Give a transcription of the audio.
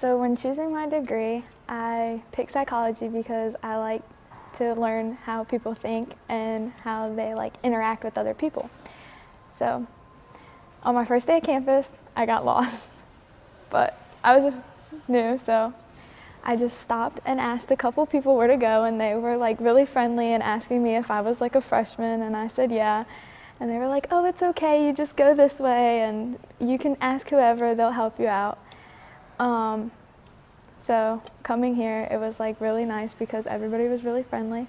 So when choosing my degree, I picked psychology because I like to learn how people think and how they like interact with other people. So on my first day at campus, I got lost, but I was new, so I just stopped and asked a couple people where to go and they were like really friendly and asking me if I was like a freshman and I said yeah. And they were like, oh, it's okay, you just go this way and you can ask whoever, they'll help you out. Um, so coming here, it was like really nice because everybody was really friendly